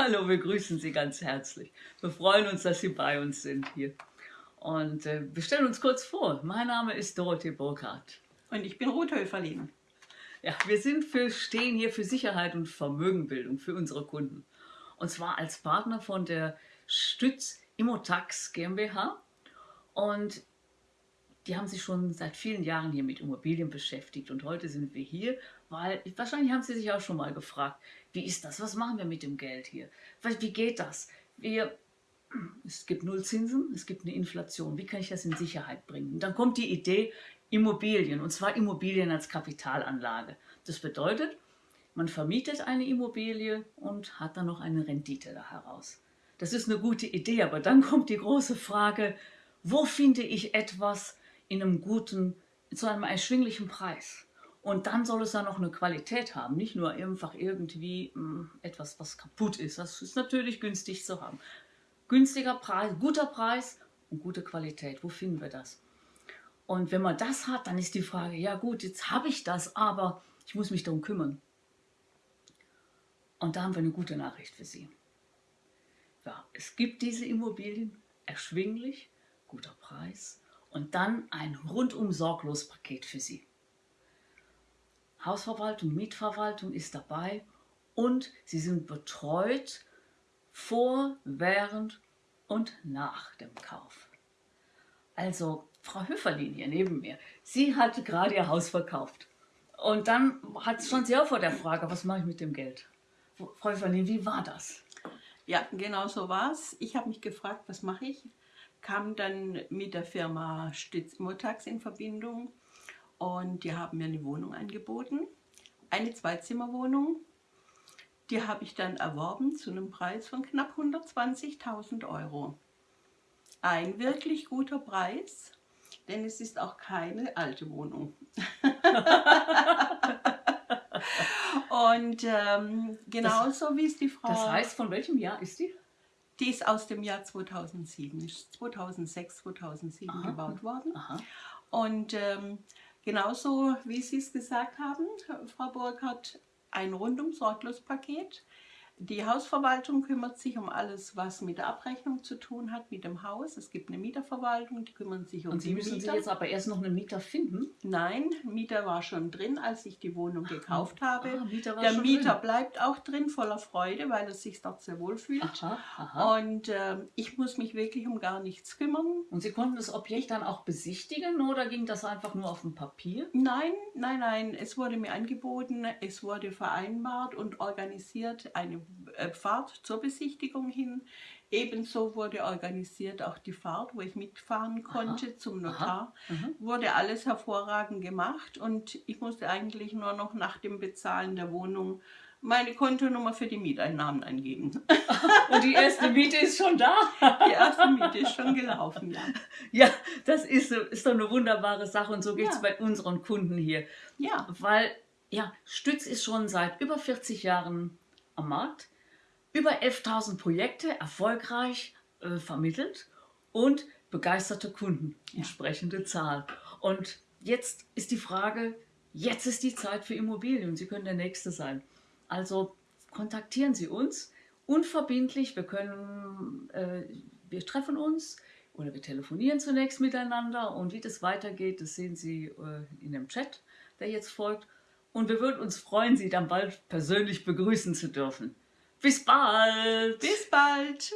Hallo, wir grüßen Sie ganz herzlich. Wir freuen uns, dass Sie bei uns sind hier. Und äh, wir stellen uns kurz vor. Mein Name ist Dorothee Burkhardt. Und ich bin Ruth Höferlin. Ja, wir sind für, stehen hier für Sicherheit und Vermögenbildung für unsere Kunden. Und zwar als Partner von der Stütz Immotax GmbH. Und die haben sich schon seit vielen Jahren hier mit Immobilien beschäftigt. Und heute sind wir hier, weil wahrscheinlich haben Sie sich auch schon mal gefragt, wie ist das? Was machen wir mit dem Geld hier? Wie geht das? Wir, es gibt Nullzinsen, es gibt eine Inflation. Wie kann ich das in Sicherheit bringen? Und dann kommt die Idee Immobilien, und zwar Immobilien als Kapitalanlage. Das bedeutet, man vermietet eine Immobilie und hat dann noch eine Rendite da heraus. Das ist eine gute Idee, aber dann kommt die große Frage, wo finde ich etwas, in einem guten, zu einem erschwinglichen Preis. Und dann soll es dann noch eine Qualität haben, nicht nur einfach irgendwie mh, hm, etwas, was kaputt ist. Das ist natürlich günstig zu haben. Günstiger Preis, guter Preis und gute Qualität. Wo finden wir das? Und wenn man das hat, dann ist die Frage, ja gut, jetzt habe ich das, aber ich muss mich darum kümmern. Und da haben wir eine gute Nachricht für Sie. Ja, es gibt diese Immobilien, erschwinglich, guter Preis und dann ein rundum sorglos Paket für Sie. Hausverwaltung, Mietverwaltung ist dabei und Sie sind betreut vor, während und nach dem Kauf. Also Frau Höferlin hier neben mir, sie hat gerade ihr Haus verkauft. Und dann hat schon sie auch vor der Frage, was mache ich mit dem Geld? Frau Höferlin, wie war das? Ja, genau so war es. Ich habe mich gefragt, was mache ich? Kam dann mit der Firma Stütz Immotax in Verbindung und die haben mir eine Wohnung angeboten, eine Zweizimmerwohnung. Die habe ich dann erworben zu einem Preis von knapp 120.000 Euro. Ein wirklich guter Preis, denn es ist auch keine alte Wohnung. Und ähm, genauso wie es die Frau... Das heißt, von welchem Jahr ist die? Die ist aus dem Jahr 2007, ist 2006, 2007 Aha. gebaut worden. Aha. Und ähm, genauso wie Sie es gesagt haben, Frau Burkhardt, ein rundum sorglos Paket. Die Hausverwaltung kümmert sich um alles, was mit der Abrechnung zu tun hat, mit dem Haus. Es gibt eine Mieterverwaltung, die kümmern sich um Und Sie müssen Mieter. sich jetzt aber erst noch einen Mieter finden? Nein, Mieter war schon drin, als ich die Wohnung gekauft habe. Ah, Mieter der Mieter drin. bleibt auch drin, voller Freude, weil er sich dort sehr wohl fühlt. Aha, aha. Und äh, ich muss mich wirklich um gar nichts kümmern. Und Sie konnten das Objekt dann auch besichtigen oder ging das einfach nur auf dem Papier? Nein, nein, nein. Es wurde mir angeboten, es wurde vereinbart und organisiert eine äh, Fahrt zur Besichtigung hin. Ebenso wurde organisiert auch die Fahrt, wo ich mitfahren konnte aha, zum Notar. Mhm. wurde alles hervorragend gemacht und ich musste eigentlich nur noch nach dem Bezahlen der Wohnung meine Kontonummer für die Mieteinnahmen angeben. Und die erste Miete ist schon da? Die erste Miete ist schon gelaufen, ja. Ja, das ist, ist doch eine wunderbare Sache und so geht es ja. bei unseren Kunden hier. Ja. Weil, ja, Stütz ist schon seit über 40 Jahren am Markt über 11.000 Projekte erfolgreich äh, vermittelt und begeisterte Kunden, entsprechende Zahl. Und jetzt ist die Frage, jetzt ist die Zeit für Immobilien. Sie können der Nächste sein. Also kontaktieren Sie uns unverbindlich. Wir können, äh, wir treffen uns oder wir telefonieren zunächst miteinander und wie das weitergeht, das sehen Sie äh, in dem Chat, der jetzt folgt. Und wir würden uns freuen, Sie dann bald persönlich begrüßen zu dürfen. Bis bald. Bis bald.